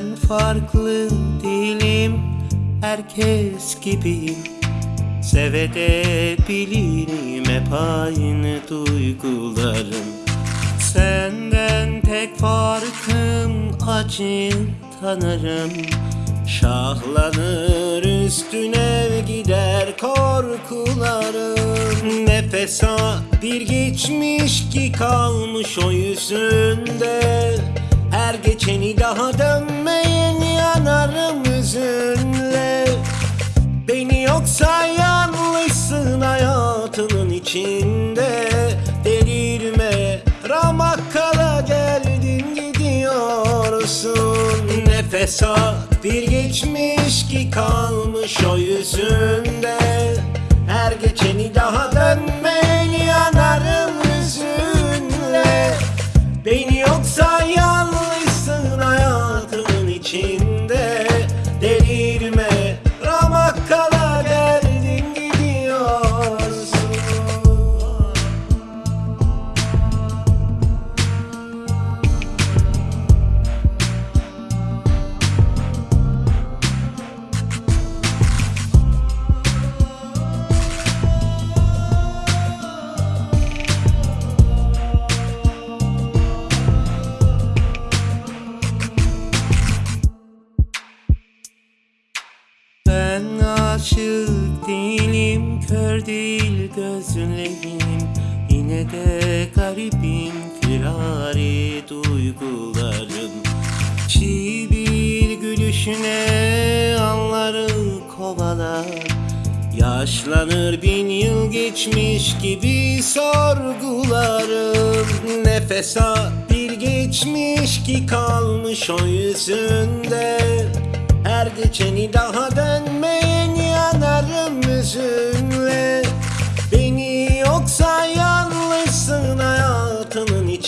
Ben farklı değilim Herkes gibiyim Sevebilirim hep aynı duygularım. Senden tek farkım acı tanırım. Şahlanır üstüne gider korkularım. Nefes bir geçmiş ki kalmış o yüzünde. Her geçeni daha dönmeyin yanarım hüzünle Beni yoksa yanlışsın hayatının içinde. Delirme ramakkala geldin gidiyorsun. Nefes al bir geçmiş ki kalmış o yüzünde. Her geçeni daha aşık değilim, kör değil gözlerim. Yine de garibim, firari duygularım. Çiğ bir gülüşüne anları kovalar. Yaşlanır bin yıl geçmiş gibi sorgularım. Nefes al bir geçmiş ki kalmış o yüzünde. Her geçeni daha dönmeyin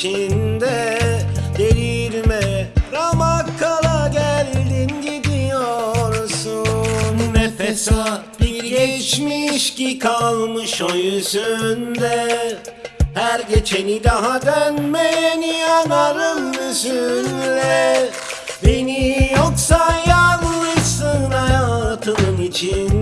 içinde Delirme ramakkala geldin gidiyorsun. Nefes bir geçmiş ki kalmış o yüzünde. Her geçeni daha dönmeyen yanarım hüzünle Beni yoksa yanlışsın hayatımın içinde. Delirme